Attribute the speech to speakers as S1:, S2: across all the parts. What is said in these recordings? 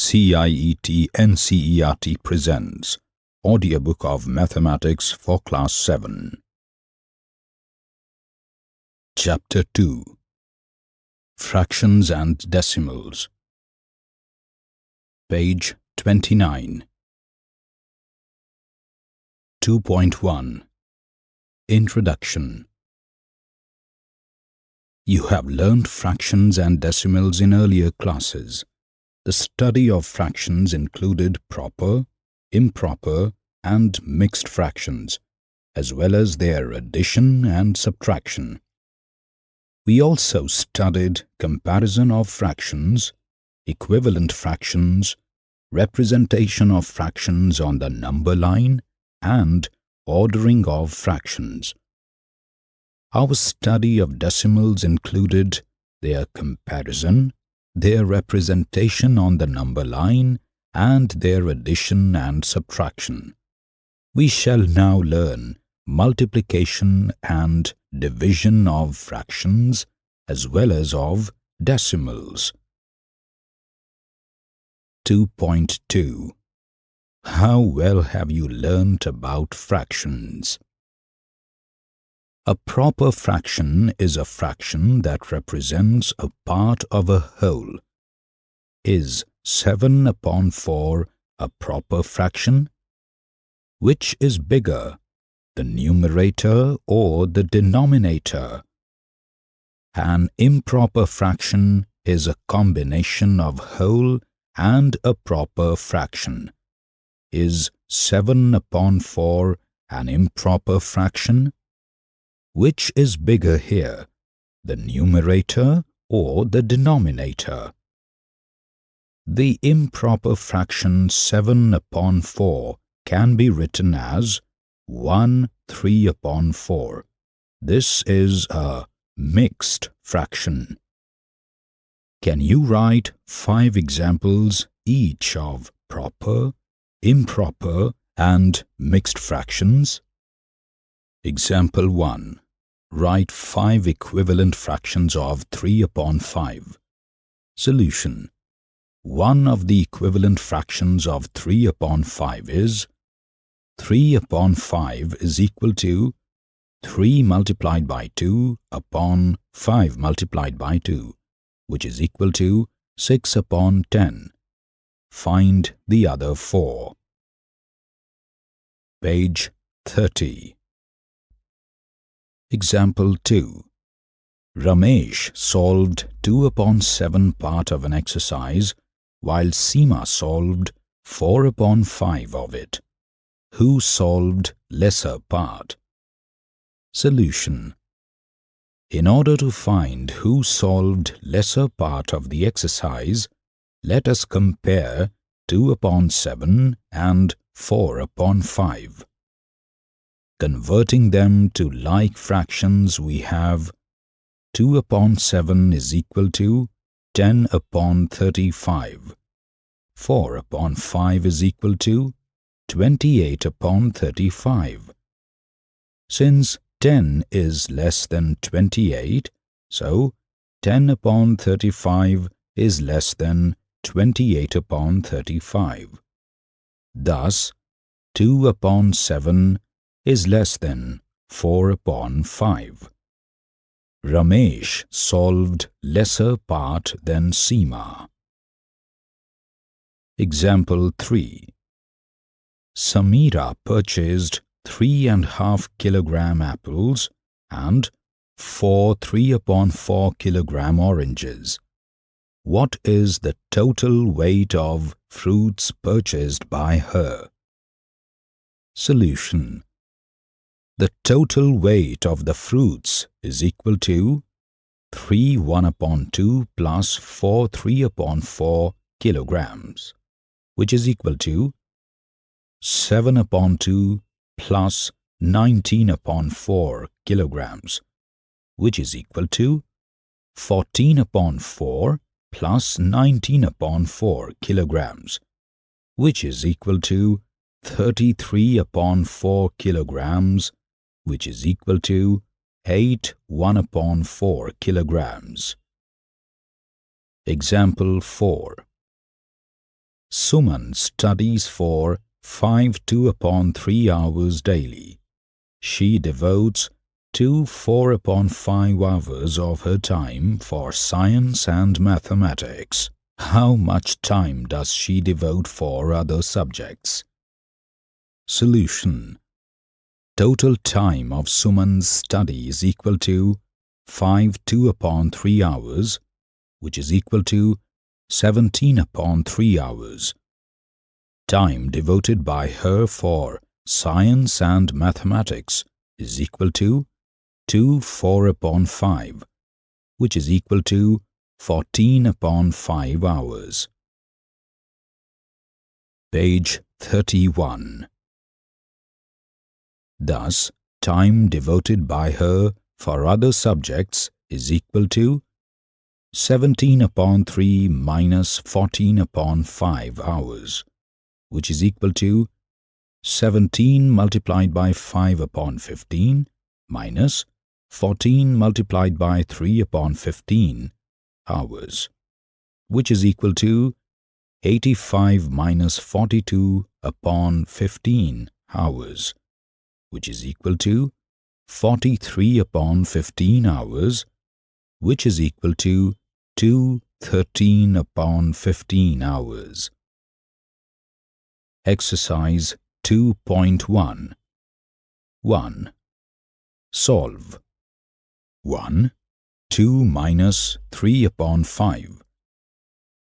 S1: CIET NCERT presents Audiobook of Mathematics for Class 7 Chapter 2 Fractions and Decimals. Page 29 2.1 Introduction. You have learned fractions and decimals in earlier classes. The study of fractions included proper, improper, and mixed fractions, as well as their addition and subtraction. We also studied comparison of fractions, equivalent fractions, representation of fractions on the number line, and ordering of fractions. Our study of decimals included their comparison, their representation on the number line, and their addition and subtraction. We shall now learn multiplication and division of fractions as well as of decimals. 2.2 How well have you learnt about fractions? A proper fraction is a fraction that represents a part of a whole. Is 7 upon 4 a proper fraction? Which is bigger, the numerator or the denominator? An improper fraction is a combination of whole and a proper fraction. Is 7 upon 4 an improper fraction? Which is bigger here, the numerator or the denominator? The improper fraction 7 upon 4 can be written as 1 3 upon 4. This is a mixed fraction. Can you write five examples each of proper, improper, and mixed fractions? Example 1. Write five equivalent fractions of 3 upon 5. Solution. One of the equivalent fractions of 3 upon 5 is 3 upon 5 is equal to 3 multiplied by 2 upon 5 multiplied by 2, which is equal to 6 upon 10. Find the other four. Page 30 Example 2. Ramesh solved 2 upon 7 part of an exercise while Seema solved 4 upon 5 of it. Who solved lesser part? Solution. In order to find who solved lesser part of the exercise, let us compare 2 upon 7 and 4 upon 5. Converting them to like fractions we have 2 upon 7 is equal to 10 upon 35. 4 upon 5 is equal to 28 upon 35. Since 10 is less than 28, so 10 upon 35 is less than 28 upon 35. Thus, 2 upon 7 is less than 4 upon 5. Ramesh solved lesser part than Seema. Example 3 Samira purchased three and half kilogram apples and four 3 upon 4 kilogram oranges. What is the total weight of fruits purchased by her? Solution the total weight of the fruits is equal to 3 1 upon 2 plus 4 3 upon 4 kilograms, which is equal to 7 upon 2 plus 19 upon 4 kilograms, which is equal to 14 upon 4 plus 19 upon 4 kilograms, which is equal to 33 upon 4 kilograms which is equal to 8 1 upon 4 kilograms. Example 4. Suman studies for 5 2 upon 3 hours daily. She devotes 2 4 upon 5 hours of her time for science and mathematics. How much time does she devote for other subjects? Solution Total time of Suman's study is equal to 5 2 upon 3 hours, which is equal to 17 upon 3 hours. Time devoted by her for science and mathematics is equal to 2 4 upon 5, which is equal to 14 upon 5 hours. Page 31 Thus, time devoted by her for other subjects is equal to 17 upon 3 minus 14 upon 5 hours, which is equal to 17 multiplied by 5 upon 15 minus 14 multiplied by 3 upon 15 hours, which is equal to 85 minus 42 upon 15 hours, which is equal to 43 upon 15 hours, which is equal to 213 upon 15 hours. Exercise 2.1 1. Solve 1. 2 minus 3 upon 5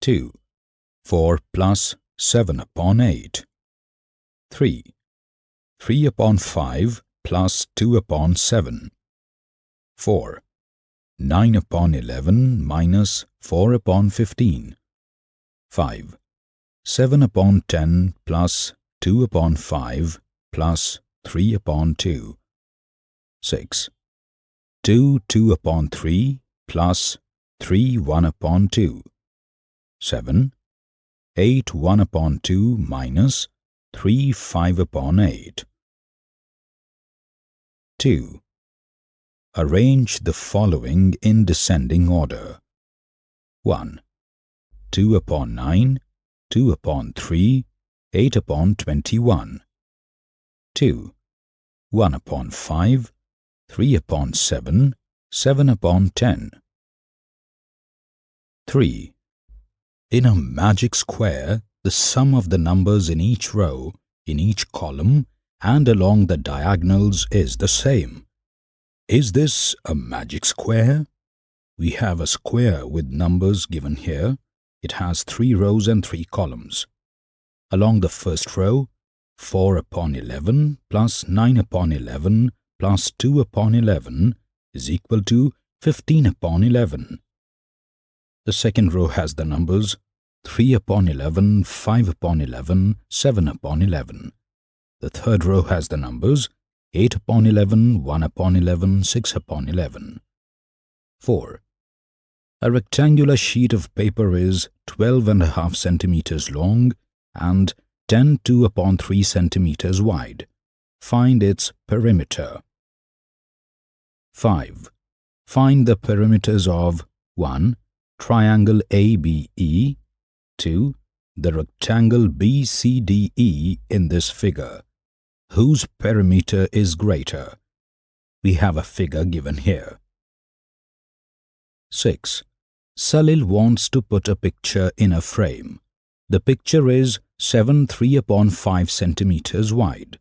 S1: 2. 4 plus 7 upon 8 3. 3 upon 5 plus 2 upon 7 4. 9 upon 11 minus 4 upon 15 5. 7 upon 10 plus 2 upon 5 plus 3 upon 2 6. 2 2 upon 3 plus 3 1 upon 2 7. 8 1 upon 2 minus 3 5 upon 8 2. Arrange the following in descending order. 1. 2 upon 9, 2 upon 3, 8 upon 21. 2. 1 upon 5, 3 upon 7, 7 upon 10. 3. In a magic square, the sum of the numbers in each row, in each column, and along the diagonals is the same. Is this a magic square? We have a square with numbers given here. It has three rows and three columns. Along the first row, 4 upon 11 plus 9 upon 11 plus 2 upon 11 is equal to 15 upon 11. The second row has the numbers 3 upon 11, 5 upon 11, 7 upon 11. The third row has the numbers 8 upon 11, 1 upon 11, 6 upon 11. 4. A rectangular sheet of paper is 12 and a half centimeters long and 10 2 upon 3 centimeters wide. Find its perimeter. 5. Find the perimeters of 1. Triangle ABE 2. The rectangle BCDE in this figure whose perimeter is greater. We have a figure given here. 6. Salil wants to put a picture in a frame. The picture is 7 3 upon 5 centimeters wide.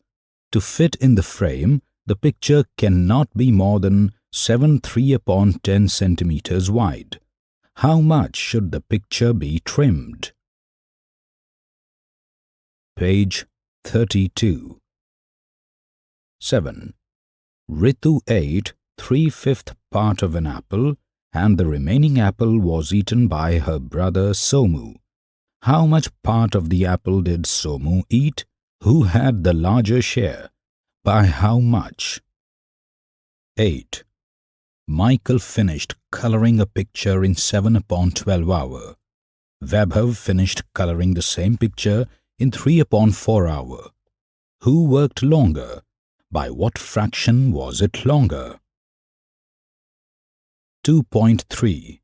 S1: To fit in the frame, the picture cannot be more than 7 3 upon 10 centimeters wide. How much should the picture be trimmed? Page 32 7. Ritu ate three-fifth part of an apple and the remaining apple was eaten by her brother Somu. How much part of the apple did Somu eat? Who had the larger share? By how much? 8. Michael finished coloring a picture in 7 upon 12 hour. Vaibhav finished coloring the same picture in 3 upon 4 hour. Who worked longer? By what fraction was it longer? 2.3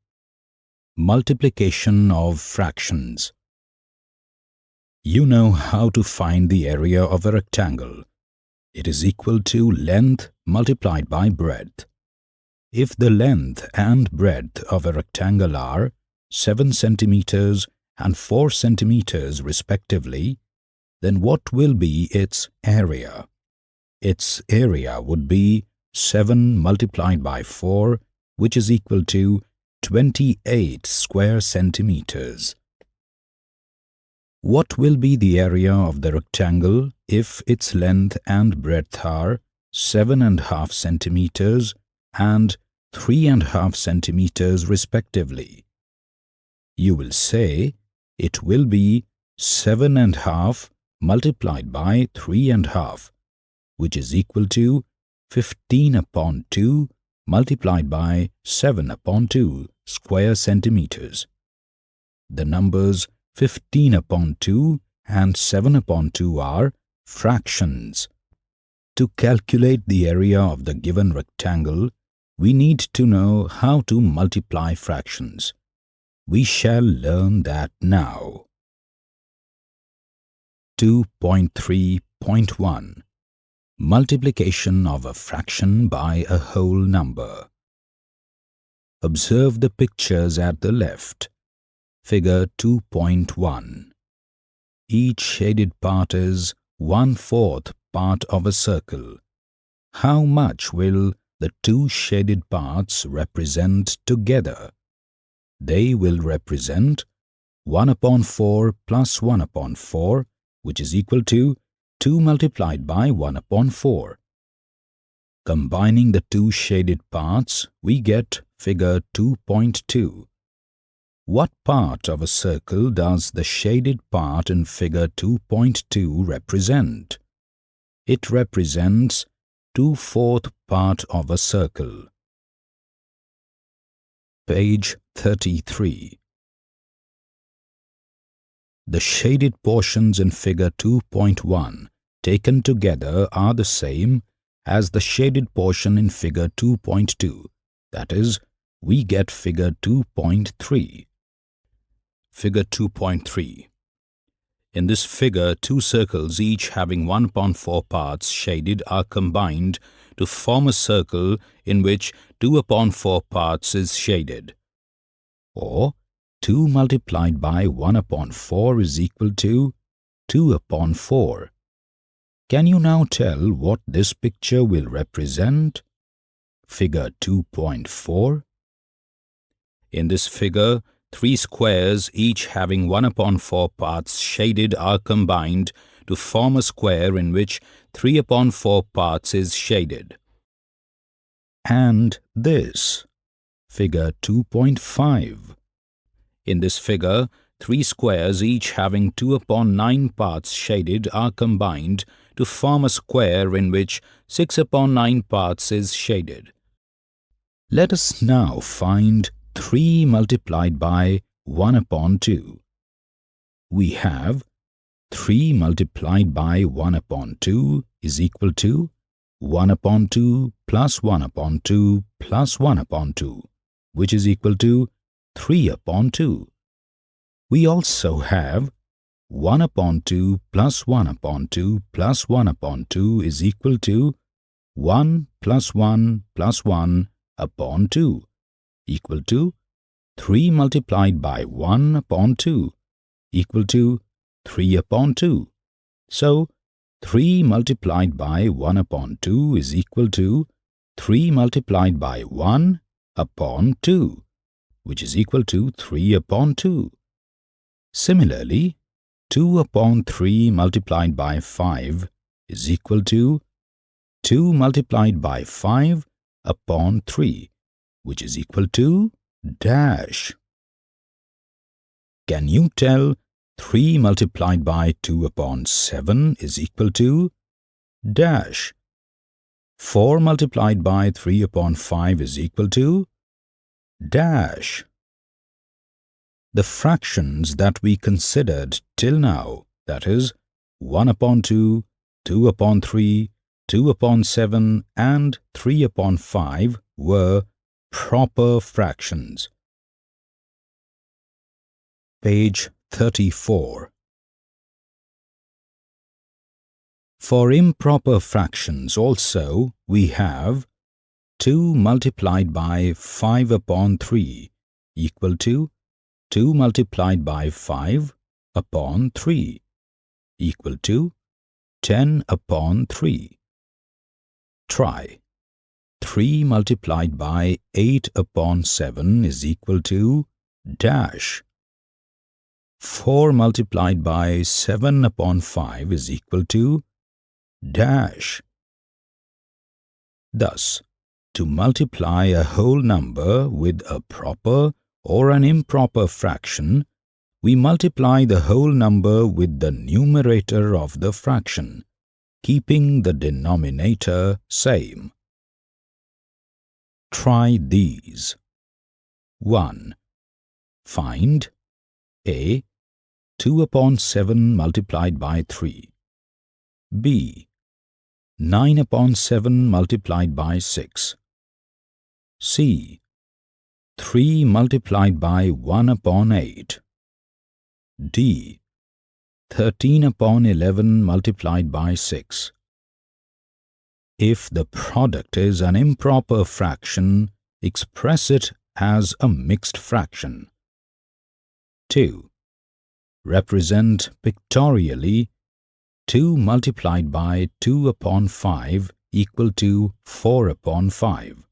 S1: Multiplication of fractions You know how to find the area of a rectangle. It is equal to length multiplied by breadth. If the length and breadth of a rectangle are 7 centimeters and 4 centimeters respectively, then what will be its area? Its area would be 7 multiplied by 4 which is equal to 28 square centimeters. What will be the area of the rectangle if its length and breadth are 7.5 centimeters and 3.5 centimeters respectively? You will say it will be 7.5 multiplied by 3.5 which is equal to 15 upon 2 multiplied by 7 upon 2 square centimeters. The numbers 15 upon 2 and 7 upon 2 are fractions. To calculate the area of the given rectangle, we need to know how to multiply fractions. We shall learn that now. 2.3.1 Multiplication of a fraction by a whole number. Observe the pictures at the left. Figure 2.1. Each shaded part is one-fourth part of a circle. How much will the two shaded parts represent together? They will represent 1 upon 4 plus 1 upon 4, which is equal to 2 multiplied by 1 upon 4. Combining the two shaded parts, we get figure 2.2. What part of a circle does the shaded part in figure 2.2 represent? It represents two-fourth part of a circle. Page 33 The shaded portions in figure 2.1 taken together are the same as the shaded portion in figure 2.2, that is, we get figure 2.3. Figure 2.3 In this figure, two circles each having 1 upon 4 parts shaded are combined to form a circle in which 2 upon 4 parts is shaded. Or 2 multiplied by 1 upon 4 is equal to 2 upon 4. Can you now tell what this picture will represent? Figure 2.4 In this figure, Three squares, each having 1 upon 4 parts shaded, are combined to form a square in which 3 upon 4 parts is shaded. And this, figure 2.5. In this figure, three squares, each having 2 upon 9 parts shaded, are combined to form a square in which 6 upon 9 parts is shaded. Let us now find 3 multiplied by 1 upon 2. We have 3 multiplied by 1 upon 2 is equal to 1 upon 2 plus 1 upon 2 plus 1 upon 2, which is equal to 3 upon 2. We also have 1 upon 2 plus 1 upon 2 plus 1 upon 2 is equal to 1 plus 1 plus 1 upon 2 equal to 3 multiplied by 1 upon 2 equal to 3 upon 2. So, 3 multiplied by 1 upon 2 is equal to 3 multiplied by 1 upon 2, which is equal to 3 upon 2. Similarly, 2 upon 3 multiplied by 5 is equal to 2 multiplied by 5 upon 3, which is equal to dash. Can you tell 3 multiplied by 2 upon 7 is equal to dash. 4 multiplied by 3 upon 5 is equal to dash. The fractions that we considered till now, that is, 1 upon 2, 2 upon 3, 2 upon 7 and 3 upon 5 were proper fractions. Page 34 For improper fractions also, we have 2 multiplied by 5 upon 3 equal to 2 multiplied by 5 upon 3 equal to 10 upon 3. Try. 3 multiplied by 8 upon 7 is equal to dash. 4 multiplied by 7 upon 5 is equal to dash. Thus, to multiply a whole number with a proper or an improper fraction, we multiply the whole number with the numerator of the fraction, keeping the denominator same. Try these. 1. Find a. 2 upon 7 multiplied by 3 b. 9 upon 7 multiplied by 6 c. 3 multiplied by 1 upon 8 d. 13 upon 11 multiplied by 6 If the product is an improper fraction, express it as a mixed fraction. 2. Represent pictorially 2 multiplied by 2 upon 5 equal to 4 upon 5.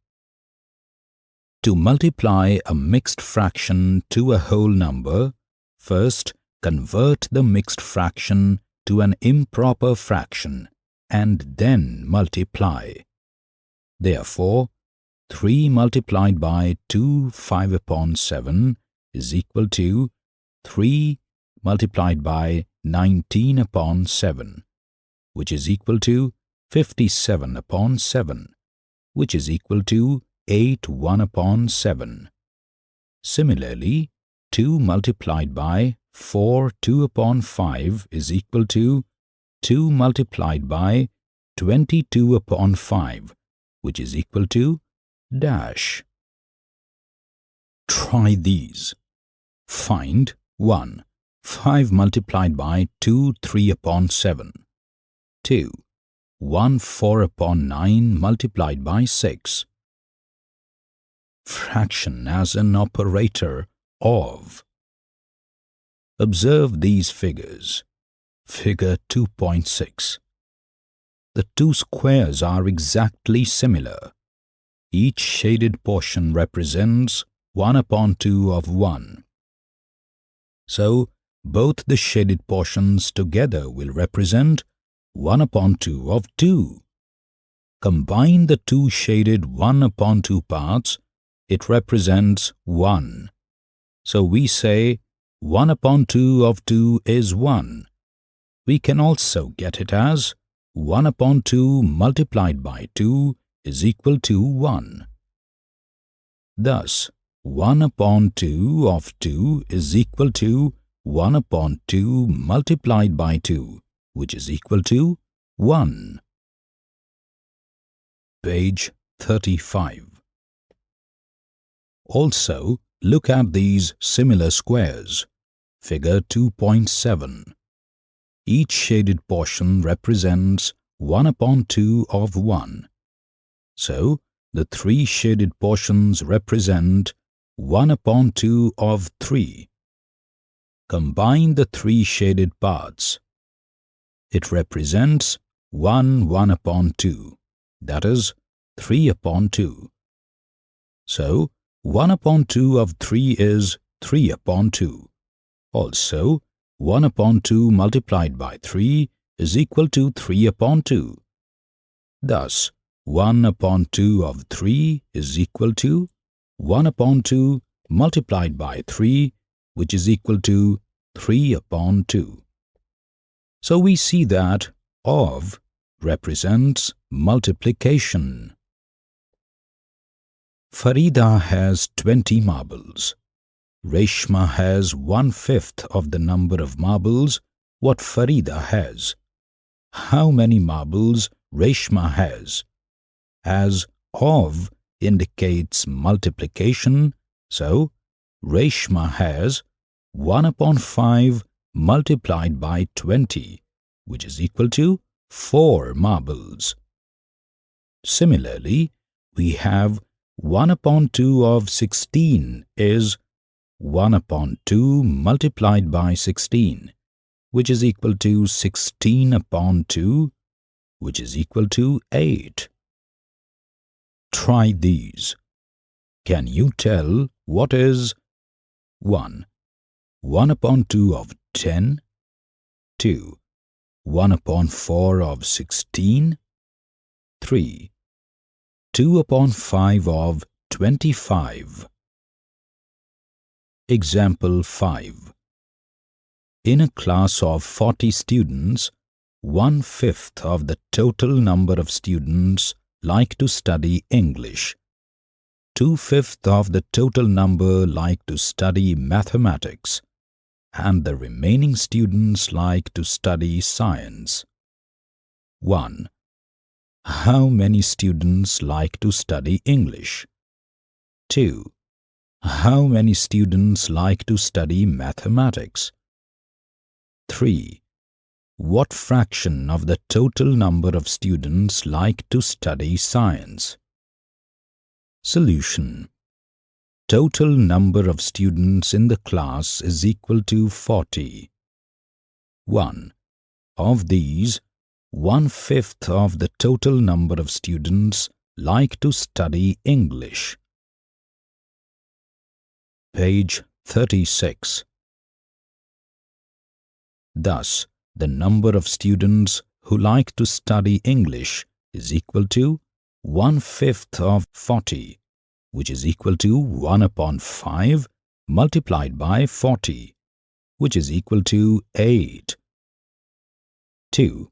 S1: To multiply a mixed fraction to a whole number, first convert the mixed fraction to an improper fraction and then multiply. Therefore, 3 multiplied by 2 5 upon 7 is equal to 3 multiplied by 19 upon 7, which is equal to 57 upon 7, which is equal to 8 1 upon 7. Similarly, 2 multiplied by 4 2 upon 5 is equal to 2 multiplied by 22 upon 5, which is equal to dash. Try these. Find 1. 5 multiplied by 2 3 upon 7. 2. 1 4 upon 9 multiplied by 6. Fraction as an operator of. Observe these figures. Figure 2.6. The two squares are exactly similar. Each shaded portion represents 1 upon 2 of 1. So, both the shaded portions together will represent 1 upon 2 of 2. Combine the two shaded 1 upon 2 parts, it represents 1. So we say 1 upon 2 of 2 is 1. We can also get it as 1 upon 2 multiplied by 2 is equal to 1. Thus, 1 upon 2 of 2 is equal to 1 upon 2 multiplied by 2, which is equal to 1. Page 35 Also, look at these similar squares. Figure 2.7. Each shaded portion represents 1 upon 2 of 1. So, the three shaded portions represent 1 upon 2 of 3. Combine the three shaded parts. It represents 1 1 upon 2, that is, 3 upon 2. So, 1 upon 2 of 3 is 3 upon 2. Also, 1 upon 2 multiplied by 3 is equal to 3 upon 2. Thus, 1 upon 2 of 3 is equal to 1 upon 2 multiplied by 3 which is equal to 3 upon 2. So we see that of represents multiplication. Farida has 20 marbles. Reshma has one-fifth of the number of marbles what Farida has. How many marbles Reshma has? As of indicates multiplication, so Reshma has 1 upon 5 multiplied by 20, which is equal to 4 marbles. Similarly, we have 1 upon 2 of 16 is 1 upon 2 multiplied by 16, which is equal to 16 upon 2, which is equal to 8. Try these. Can you tell what is 1. 1 upon 2 of 10, 2. 1 upon 4 of 16, 3. 2 upon 5 of 25. Example 5. In a class of 40 students, one-fifth of the total number of students like to study English. Two-fifths of the total number like to study mathematics and the remaining students like to study science. 1. How many students like to study English? 2. How many students like to study mathematics? 3. What fraction of the total number of students like to study science? Solution Total number of students in the class is equal to 40. 1. Of these, one-fifth of the total number of students like to study English. Page 36 Thus, the number of students who like to study English is equal to one-fifth of 40, which is equal to 1 upon 5 multiplied by 40, which is equal to 8. 2.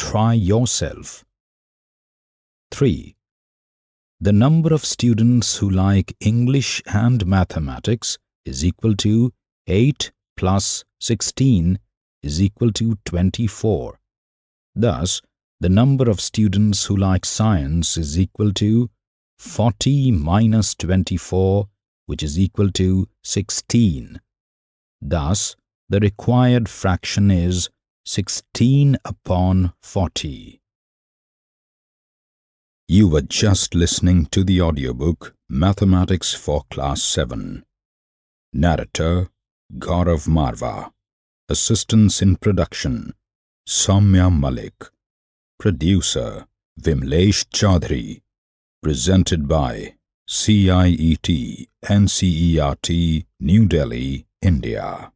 S1: Try yourself. 3. The number of students who like English and mathematics is equal to 8 plus 16 is equal to 24. Thus, the number of students who like science is equal to 40 minus 24, which is equal to 16. Thus, the required fraction is 16 upon 40. You were just listening to the audiobook Mathematics for Class 7. Narrator Gaurav Marva. Assistance in production Soumya Malik. Producer Vimlesh Chaudhary. Presented by CIET NCERT New Delhi, India.